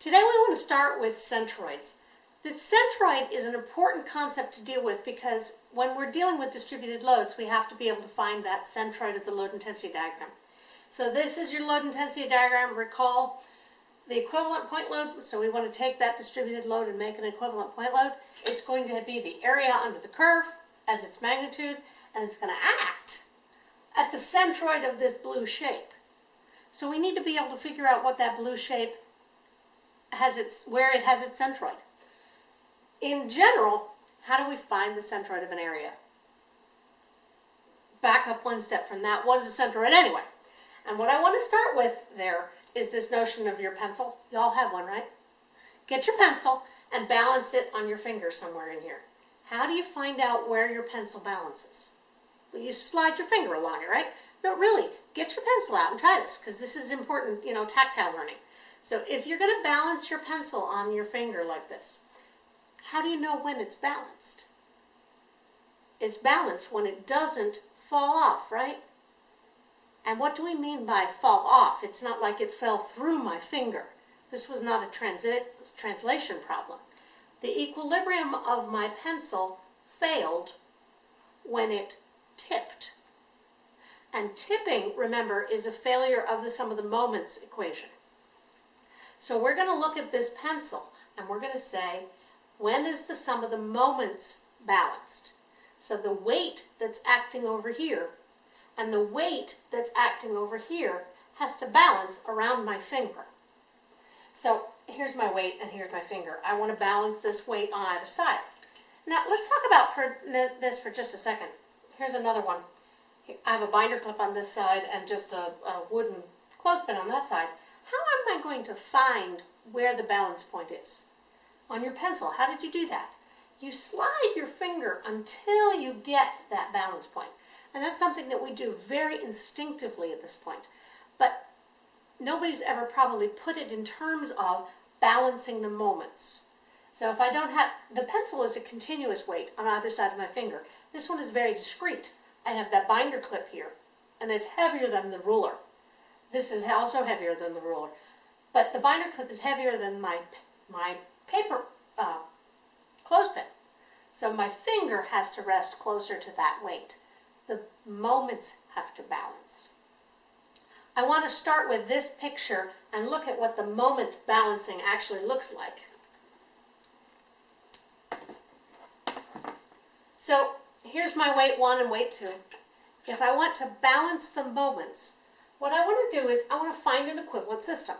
Today we want to start with centroids. The centroid is an important concept to deal with because when we're dealing with distributed loads, we have to be able to find that centroid of the load intensity diagram. So this is your load intensity diagram. Recall the equivalent point load, so we want to take that distributed load and make an equivalent point load. It's going to be the area under the curve as its magnitude, and it's going to act at the centroid of this blue shape. So we need to be able to figure out what that blue shape has its, where it has its centroid. In general, how do we find the centroid of an area? Back up one step from that, what is a centroid anyway? And what I want to start with there is this notion of your pencil. Y'all have one, right? Get your pencil and balance it on your finger somewhere in here. How do you find out where your pencil balances? Well, you slide your finger along it, right? No, really, get your pencil out and try this because this is important, you know, tactile learning. So if you're going to balance your pencil on your finger like this, how do you know when it's balanced? It's balanced when it doesn't fall off, right? And what do we mean by fall off? It's not like it fell through my finger. This was not a transit translation problem. The equilibrium of my pencil failed when it tipped. And tipping, remember, is a failure of the sum of the moments equation. So we're going to look at this pencil and we're going to say, when is the sum of the moments balanced? So the weight that's acting over here and the weight that's acting over here has to balance around my finger. So here's my weight and here's my finger. I want to balance this weight on either side. Now let's talk about for this for just a second. Here's another one. I have a binder clip on this side and just a, a wooden clothespin on that side. Am I going to find where the balance point is? On your pencil, how did you do that? You slide your finger until you get that balance point. And that's something that we do very instinctively at this point. But nobody's ever probably put it in terms of balancing the moments. So if I don't have, the pencil is a continuous weight on either side of my finger. This one is very discrete. I have that binder clip here, and it's heavier than the ruler. This is also heavier than the ruler. But the binder clip is heavier than my, my paper uh, clothespin. So my finger has to rest closer to that weight. The moments have to balance. I want to start with this picture and look at what the moment balancing actually looks like. So here's my weight one and weight two. If I want to balance the moments, what I want to do is I want to find an equivalent system.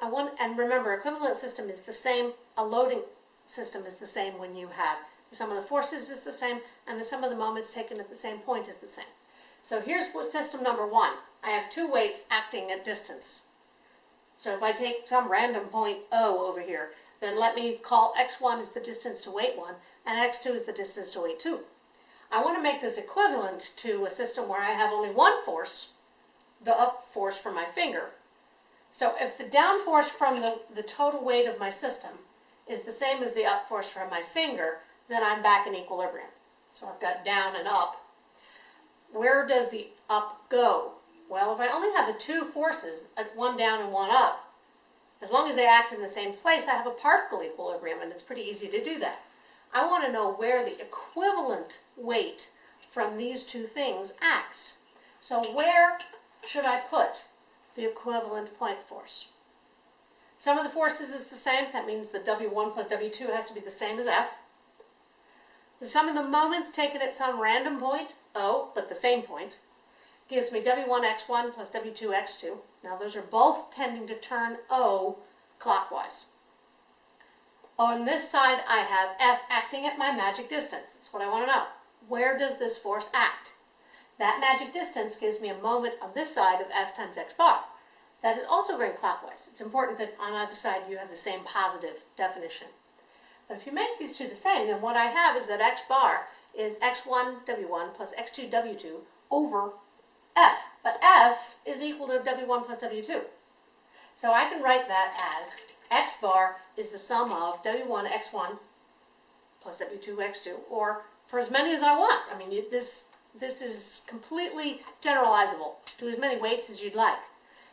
I want, and remember, equivalent system is the same, a loading system is the same when you have the sum of the forces is the same, and the sum of the moments taken at the same point is the same. So here's system number one. I have two weights acting at distance. So if I take some random point O over here, then let me call x1 is the distance to weight 1, and x2 is the distance to weight 2. I want to make this equivalent to a system where I have only one force, the up force from my finger. So if the down force from the, the total weight of my system is the same as the up force from my finger, then I'm back in equilibrium. So I've got down and up. Where does the up go? Well, if I only have the two forces, uh, one down and one up, as long as they act in the same place, I have a particle equilibrium, and it's pretty easy to do that. I want to know where the equivalent weight from these two things acts. So where should I put the equivalent point force? Sum of the forces is the same. That means that W1 plus W2 has to be the same as F. The sum of the moments taken at some random point, O, but the same point, gives me W1x1 plus W2x2. Now those are both tending to turn O clockwise. On this side I have F acting at my magic distance. That's what I want to know. Where does this force act? That magic distance gives me a moment on this side of F times x bar. That is also going clockwise. It's important that on either side you have the same positive definition. But if you make these two the same, then what I have is that x bar is x1 w1 plus x2 w2 over f. But f is equal to w1 plus w2. So I can write that as x bar is the sum of w1 x1 plus w2 x2, or for as many as I want. I mean, you, this, this is completely generalizable to as many weights as you'd like.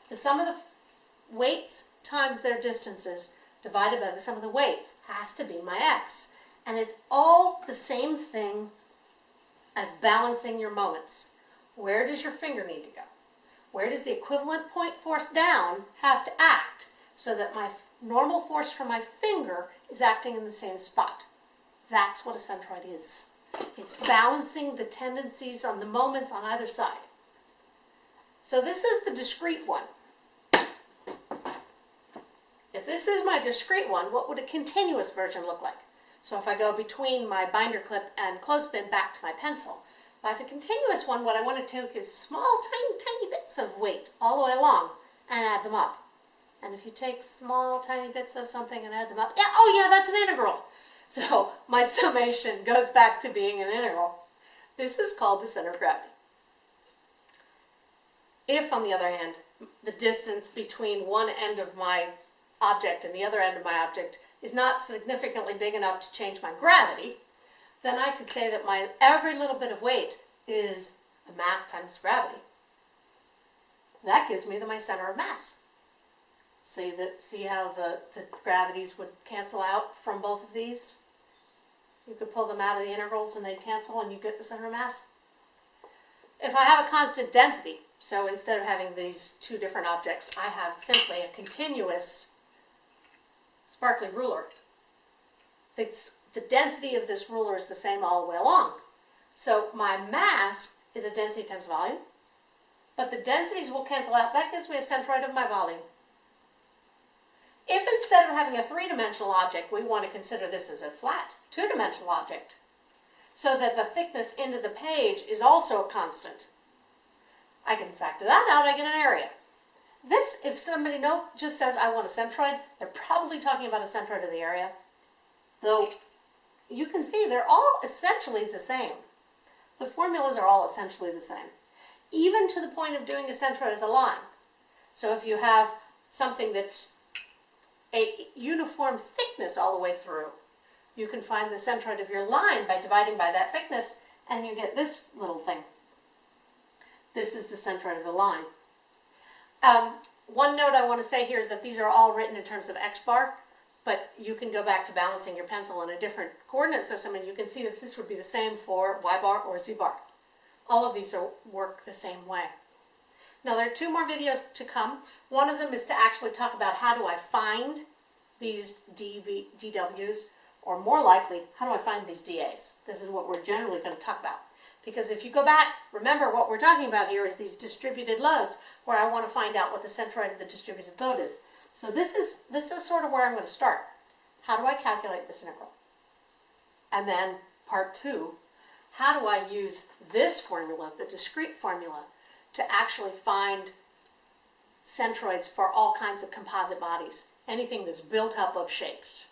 The sum of the weights times their distances divided by the sum of the weights has to be my x. And it's all the same thing as balancing your moments. Where does your finger need to go? Where does the equivalent point force down have to act so that my normal force from my finger is acting in the same spot? That's what a centroid is. It's balancing the tendencies on the moments on either side. So this is the discrete one. If this is my discrete one, what would a continuous version look like? So if I go between my binder clip and clothespin back to my pencil, if I have a continuous one, what I want to take is small, tiny, tiny bits of weight all the way along and add them up. And if you take small, tiny bits of something and add them up, yeah, oh yeah, that's an integral. So my summation goes back to being an integral. This is called the center of gravity. If, on the other hand, the distance between one end of my object and the other end of my object is not significantly big enough to change my gravity, then I could say that my every little bit of weight is a mass times gravity. That gives me the, my center of mass. See that see how the, the gravities would cancel out from both of these? You could pull them out of the integrals and they'd cancel and you get the center mass. If I have a constant density, so instead of having these two different objects, I have simply a continuous sparkly ruler. The, the density of this ruler is the same all the way along. So my mass is a density times volume, but the densities will cancel out. That gives me a centroid of my volume. Instead of having a three-dimensional object, we want to consider this as a flat two-dimensional object, so that the thickness into the page is also a constant, I can factor that out, I get an area. This, if somebody know, just says, I want a centroid, they're probably talking about a centroid of the area. Though, you can see they're all essentially the same. The formulas are all essentially the same. Even to the point of doing a centroid of the line. So if you have something that's a uniform thickness all the way through, you can find the centroid of your line by dividing by that thickness, and you get this little thing. This is the centroid of the line. Um, one note I want to say here is that these are all written in terms of x bar, but you can go back to balancing your pencil in a different coordinate system and you can see that this would be the same for y bar or z bar. All of these are, work the same way. Now there are two more videos to come. One of them is to actually talk about how do I find these DV, DWs, or more likely, how do I find these DAs? This is what we're generally going to talk about. Because if you go back, remember what we're talking about here is these distributed loads where I want to find out what the centroid of the distributed load is. So this is, this is sort of where I'm going to start. How do I calculate this integral? And then part two, how do I use this formula, the discrete formula, to actually find centroids for all kinds of composite bodies, anything that's built up of shapes.